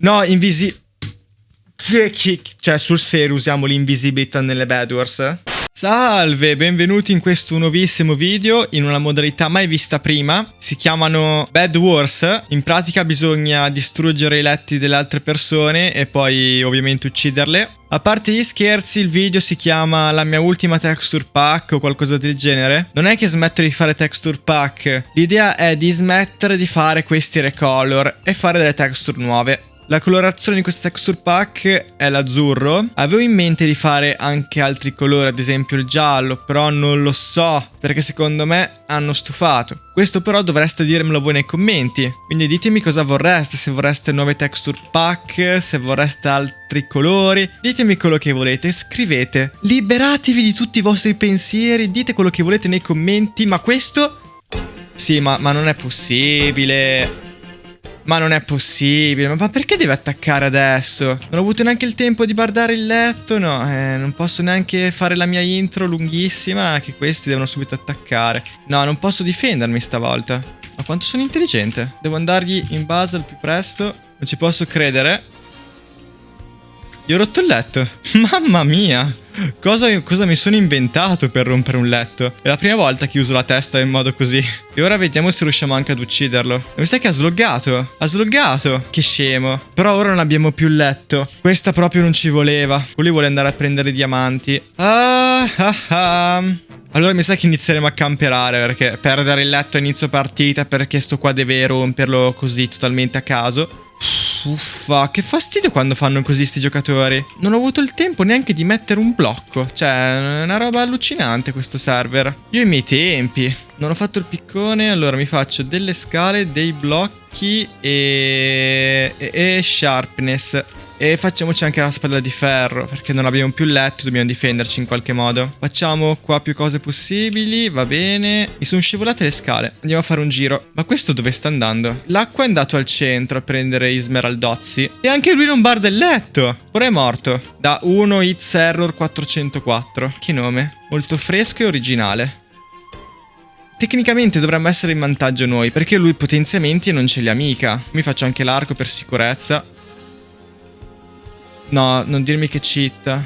No, invisi... Cioè, sul serio usiamo l'invisibilità nelle Bedwars? Salve, benvenuti in questo nuovissimo video in una modalità mai vista prima. Si chiamano Bed Wars. In pratica bisogna distruggere i letti delle altre persone e poi ovviamente ucciderle. A parte gli scherzi, il video si chiama La mia ultima texture pack o qualcosa del genere. Non è che smetto di fare texture pack, l'idea è di smettere di fare questi recolor e fare delle texture nuove. La colorazione di questo texture pack è l'azzurro. Avevo in mente di fare anche altri colori, ad esempio il giallo, però non lo so, perché secondo me hanno stufato. Questo però dovreste dirmelo voi nei commenti, quindi ditemi cosa vorreste, se vorreste nuove texture pack, se vorreste altri colori, ditemi quello che volete, scrivete. Liberatevi di tutti i vostri pensieri, dite quello che volete nei commenti, ma questo... Sì, ma, ma non è possibile... Ma non è possibile, ma perché deve attaccare adesso? Non ho avuto neanche il tempo di guardare il letto, no, eh, non posso neanche fare la mia intro lunghissima, che questi devono subito attaccare. No, non posso difendermi stavolta. Ma quanto sono intelligente? Devo andargli in base al più presto. Non ci posso credere. Gli ho rotto il letto. Mamma mia! Cosa, cosa, mi sono inventato per rompere un letto? È la prima volta che uso la testa in modo così. E ora vediamo se riusciamo anche ad ucciderlo. Mi sa che ha sloggato. Ha sloggato. Che scemo. Però ora non abbiamo più il letto. Questa proprio non ci voleva. Lui vuole andare a prendere i diamanti. Ah, ah, ah. Allora mi sa che inizieremo a camperare perché perdere il letto a inizio partita perché sto qua deve romperlo così totalmente a caso. Uffa, che fastidio quando fanno così sti giocatori. Non ho avuto il tempo neanche di mettere un blocco. Cioè, è una roba allucinante questo server. Io i miei tempi. Non ho fatto il piccone, allora mi faccio delle scale, dei blocchi e... e, e sharpness. E facciamoci anche la spada di ferro, perché non abbiamo più letto, dobbiamo difenderci in qualche modo. Facciamo qua più cose possibili, va bene. Mi sono scivolate le scale, andiamo a fare un giro. Ma questo dove sta andando? L'acqua è andato al centro a prendere i smeraldozzi. E anche lui non barda il letto. Ora è morto. Da 1 hits error 404. Che nome? Molto fresco e originale. Tecnicamente dovremmo essere in vantaggio noi, perché lui potenziamenti non ce li ha mica. Mi faccio anche l'arco per sicurezza. No, non dirmi che cheat.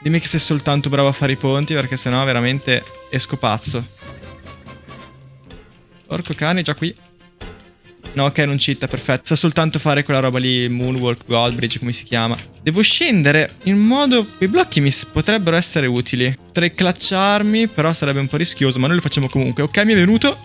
Dimmi che sei soltanto bravo a fare i ponti, perché sennò veramente esco pazzo. Porco cane, già qui. No, ok, non cheat, perfetto. Sa soltanto fare quella roba lì, Moonwalk, Goldbridge, come si chiama. Devo scendere in modo... Quei blocchi mi potrebbero essere utili. Potrei clutcharmi, però sarebbe un po' rischioso, ma noi lo facciamo comunque. Ok, mi è venuto.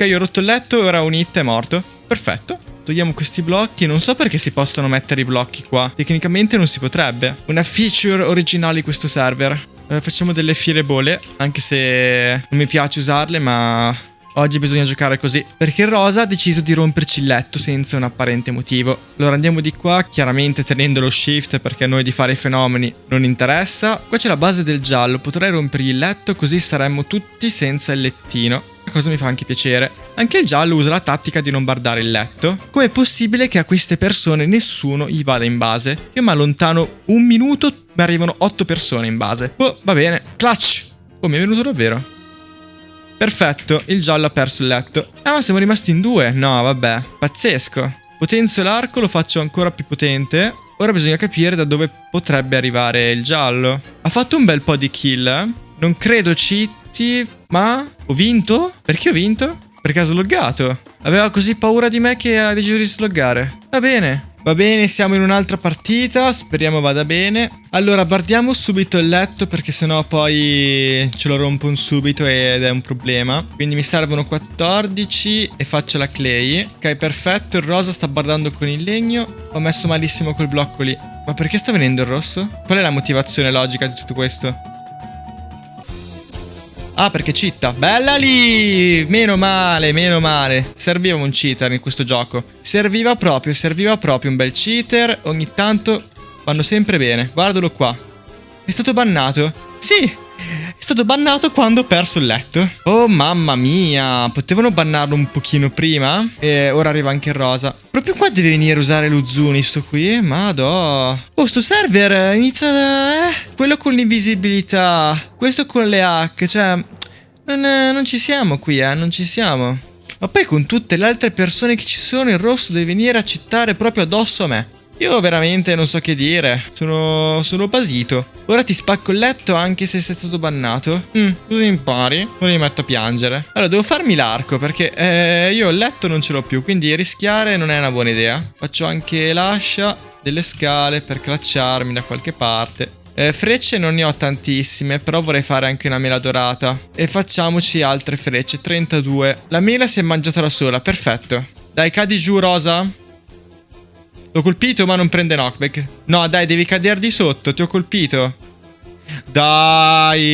Ok, ho rotto il letto ora un hit è morto. Perfetto. Togliamo questi blocchi. Non so perché si possano mettere i blocchi qua. Tecnicamente non si potrebbe. Una feature originale di questo server. Eh, facciamo delle firebole. Anche se non mi piace usarle, ma Oggi bisogna giocare così, perché Rosa ha deciso di romperci il letto senza un apparente motivo. Allora andiamo di qua, chiaramente tenendo lo shift perché a noi di fare i fenomeni non interessa. Qua c'è la base del giallo, potrei rompergli il letto così saremmo tutti senza il lettino. Cosa mi fa anche piacere. Anche il giallo usa la tattica di non bardare il letto. Com'è possibile che a queste persone nessuno gli vada in base? Io mi allontano un minuto, mi arrivano otto persone in base. Oh, va bene. Clutch! Oh, mi è venuto davvero. Perfetto, il giallo ha perso il letto. Ah, ma siamo rimasti in due. No, vabbè. Pazzesco. Potenzio l'arco, lo faccio ancora più potente. Ora bisogna capire da dove potrebbe arrivare il giallo. Ha fatto un bel po' di kill. Eh? Non credo citi, ma ho vinto? Perché ho vinto? Perché ha sloggato. Aveva così paura di me che ha deciso di sloggare. Va bene. Va bene, siamo in un'altra partita, speriamo vada bene. Allora, guardiamo subito il letto perché sennò poi ce lo rompono subito ed è un problema. Quindi mi servono 14 e faccio la clay. Ok, perfetto, il rosa sta guardando con il legno. Ho messo malissimo quel blocco lì. Ma perché sta venendo il rosso? Qual è la motivazione logica di tutto questo? Ah, perché citta. Bella lì! Meno male, meno male. Serviva un cheater in questo gioco. Serviva proprio, serviva proprio un bel cheater. Ogni tanto vanno sempre bene. Guardalo qua. È stato bannato. Sì, è stato bannato quando ho perso il letto. Oh mamma mia, potevano bannarlo un pochino prima? E ora arriva anche il rosa. Proprio qua deve venire a usare lo Zuni sto qui? Madò. Oh, sto server inizia da... Eh, quello con l'invisibilità. Questo con le hack, cioè... Non, eh, non ci siamo qui, eh, non ci siamo. Ma poi con tutte le altre persone che ci sono, il rosso deve venire a cittare proprio addosso a me. Io veramente non so che dire, sono, sono basito. Ora ti spacco il letto anche se sei stato bannato. Mm, così impari, ora mi metto a piangere. Allora, devo farmi l'arco perché eh, io il letto non ce l'ho più, quindi rischiare non è una buona idea. Faccio anche l'ascia, delle scale per clacciarmi da qualche parte. Eh, frecce non ne ho tantissime, però vorrei fare anche una mela dorata. E facciamoci altre frecce, 32. La mela si è mangiata da sola, perfetto. Dai, cadi giù, Rosa. L'ho colpito ma non prende knockback. No, dai, devi cadere di sotto, ti ho colpito. Dai!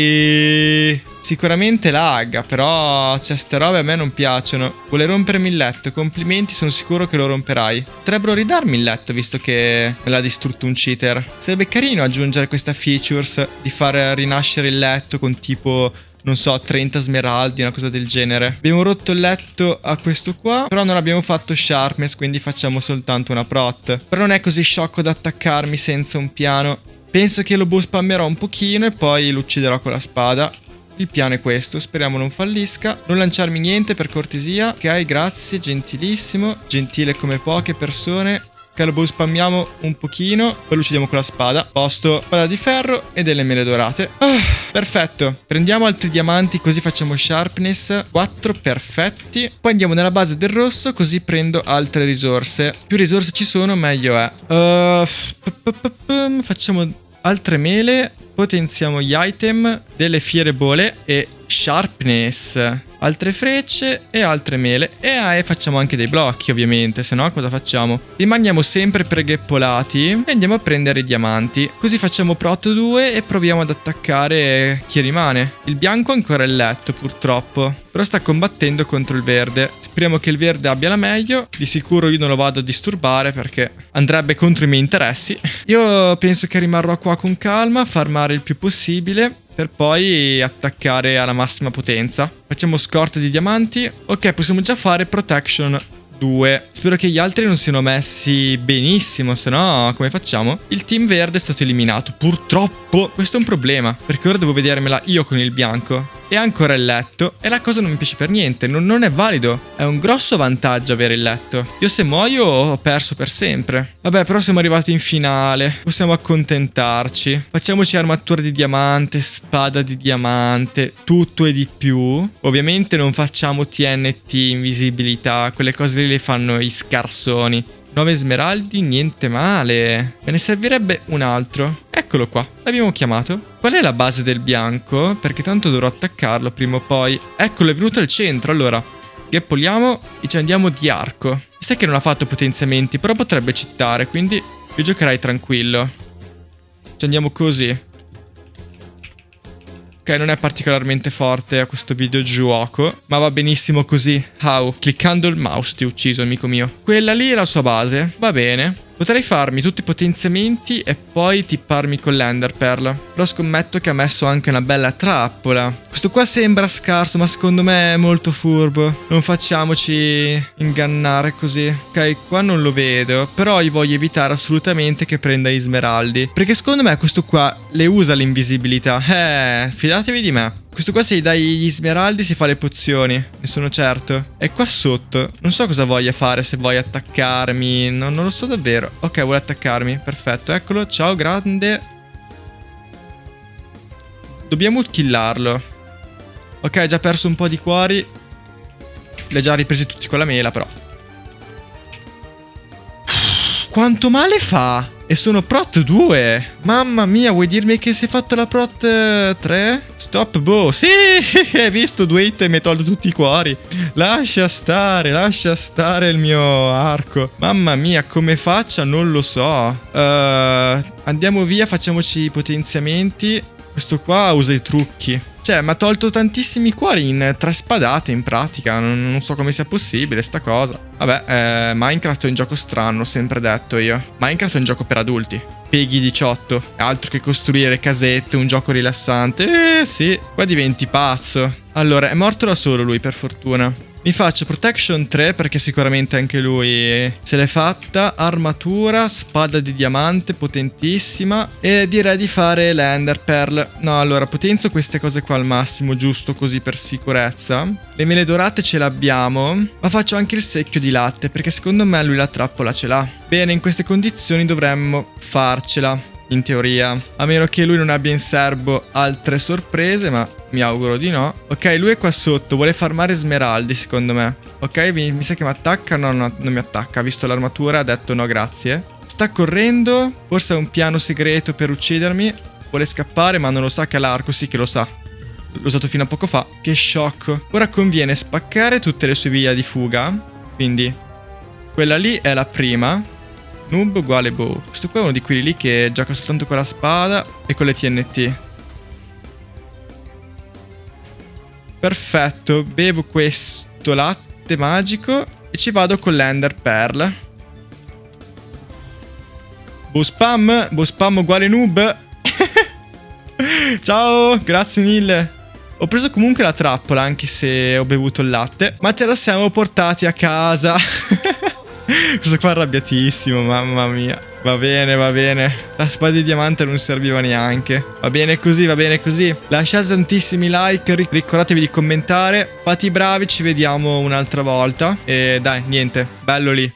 Sicuramente lagga, però certe robe a me non piacciono. Vuole rompermi il letto, complimenti, sono sicuro che lo romperai. Potrebbero ridarmi il letto, visto che me l'ha distrutto un cheater. Sarebbe carino aggiungere questa features di far rinascere il letto con tipo non so, 30 smeraldi, una cosa del genere. Abbiamo rotto il letto a questo qua, però non abbiamo fatto sharpness, quindi facciamo soltanto una prot. Però non è così sciocco da attaccarmi senza un piano. Penso che lo bow spammerò un pochino e poi lo ucciderò con la spada. Il piano è questo, speriamo non fallisca. Non lanciarmi niente per cortesia. Ok, grazie, gentilissimo. Gentile come poche persone. Lo spammiamo un pochino, poi lo uccidiamo con la spada. Posto, spada di ferro e delle mele dorate. Ah, perfetto. Prendiamo altri diamanti, così facciamo sharpness. 4 perfetti. Poi andiamo nella base del rosso, così prendo altre risorse. Più risorse ci sono, meglio è. Uh, facciamo altre mele. Potenziamo gli item delle fiere bole e sharpness altre frecce e altre mele. E ah, facciamo anche dei blocchi, ovviamente, se no cosa facciamo? Rimaniamo sempre pregheppolati e andiamo a prendere i diamanti. Così facciamo prot 2 e proviamo ad attaccare chi rimane. Il bianco è ancora il letto, purtroppo. Però sta combattendo contro il verde. Speriamo che il verde abbia la meglio. Di sicuro io non lo vado a disturbare perché andrebbe contro i miei interessi. Io penso che rimarrò qua con calma, farmare il più possibile per poi attaccare alla massima potenza. Facciamo scorta di diamanti. Ok, possiamo già fare protection 2. Spero che gli altri non siano messi benissimo, se no come facciamo? Il team verde è stato eliminato, purtroppo. Questo è un problema, perché ora devo vedermela io con il bianco e ancora il letto e la cosa non mi piace per niente, non, non, è valido. È un grosso vantaggio avere il letto. Io se muoio ho perso per sempre. Vabbè, però siamo arrivati in finale, possiamo accontentarci. Facciamoci armatura di diamante, spada di diamante, tutto e di più. Ovviamente non facciamo TNT, invisibilità, quelle cose lì le fanno i scarsoni. 9 smeraldi, niente male. Me ne servirebbe un altro. Eccolo qua, l'abbiamo chiamato. Qual è la base del bianco? Perché tanto dovrò attaccarlo prima o poi. Eccolo, è venuto al centro. Allora, gappoliamo e ci andiamo di arco. Sai che non ha fatto potenziamenti, però potrebbe cittare, quindi io giocherai tranquillo. Ci andiamo così. Ok, non è particolarmente forte a questo videogioco, ma va benissimo così. How? Cliccando il mouse ti ho ucciso, amico mio. Quella lì è la sua base. Va bene. Potrei farmi tutti i potenziamenti e poi tipparmi con l'Ender Pearl. Però scommetto che ha messo anche una bella trappola. Questo qua sembra scarso, ma secondo me è molto furbo. Non facciamoci ingannare così. Ok, qua non lo vedo. Però io voglio evitare assolutamente che prenda gli smeraldi. Perché secondo me questo qua le usa l'invisibilità. Eh, fidatevi di me. Questo qua se gli dai gli smeraldi si fa le pozioni, ne sono certo. È qua sotto. Non so cosa voglia fare, se vuoi attaccarmi. No, non lo so davvero. Ok, vuole attaccarmi. Perfetto, eccolo. Ciao, grande. Dobbiamo killarlo. Ok, ha già perso un po' di cuori. Li ha già ripresi tutti con la mela, però. Quanto male fa? E sono prot 2. Mamma mia, vuoi dirmi che si è fatto la prot 3? Eh, Stop bow. Sì, hai visto due hit e mi hai tolto tutti i cuori. Lascia stare, lascia stare il mio arco. Mamma mia, come faccia non lo so. Uh, andiamo via, facciamoci i potenziamenti. Questo qua usa i trucchi. Cioè, mi ha tolto tantissimi cuori in tre spadate, in pratica. Non, non, so come sia possibile sta cosa. Vabbè, eh, Minecraft è un gioco strano, ho sempre detto io. Minecraft è un gioco per adulti. Peggy 18. Altro che costruire casette, un gioco rilassante. Eh, sì. Qua diventi pazzo. Allora, è morto da solo lui, per fortuna. Mi faccio protection 3 perché sicuramente anche lui se l'è fatta. Armatura, spada di diamante potentissima. E direi di fare l'ender pearl. No, allora potenzo queste cose qua al massimo, giusto così per sicurezza. Le mele dorate ce l'abbiamo. Ma faccio anche il secchio di latte perché secondo me lui la trappola ce l'ha. Bene, in queste condizioni dovremmo farcela in teoria. A meno che lui non abbia in serbo altre sorprese, ma mi auguro di no. Ok, lui è qua sotto, vuole farmare smeraldi secondo me. Ok, mi, mi sa che mi attacca, no, no, non mi attacca. Ha visto l'armatura, ha detto no grazie. Sta correndo, forse ha un piano segreto per uccidermi. Vuole scappare, ma non lo sa che ha l'arco, sì che lo sa. L'ho usato fino a poco fa. Che shock. Ora conviene spaccare tutte le sue vie di fuga. Quindi, quella lì è la prima. Noob uguale bow. Questo qua è uno di quelli lì che gioca soltanto con la spada e con le TNT. Perfetto, bevo questo latte magico e ci vado con l'Ender Pearl. Bow spam, bow spam uguale noob. Ciao, grazie mille. Ho preso comunque la trappola anche se ho bevuto il latte, ma ce la siamo portati a casa. Questo qua è arrabbiatissimo, mamma mia. Va bene, va bene. La spada di diamante non serviva neanche. Va bene così, va bene così. Lasciate tantissimi like, ricordatevi di commentare. Fate i bravi, ci vediamo un'altra volta. E dai, niente, bello lì.